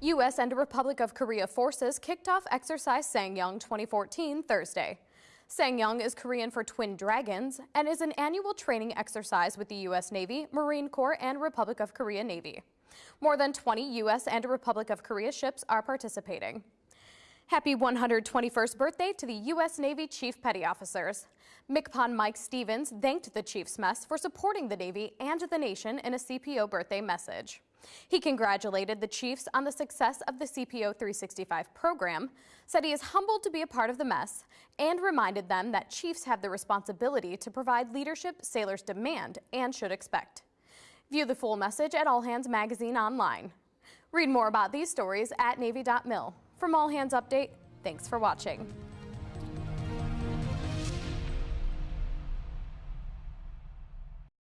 U.S. and Republic of Korea forces kicked off Exercise Ssang Yong 2014 Thursday. Ssang Yong is Korean for Twin Dragons and is an annual training exercise with the U.S. Navy, Marine Corps, and Republic of Korea Navy. More than 20 U.S. and Republic of Korea ships are participating. Happy 121st birthday to the U.S. Navy Chief Petty Officers. MCPON Mike Stevens thanked the Chiefs Mess for supporting the Navy and the nation in a CPO birthday message. He congratulated the Chiefs on the success of the CPO 365 program, said he is humbled to be a part of the mess, and reminded them that Chiefs have the responsibility to provide leadership sailors demand and should expect. View the full message at All Hands Magazine online. Read more about these stories at Navy.mil. From All Hands Update, thanks for watching.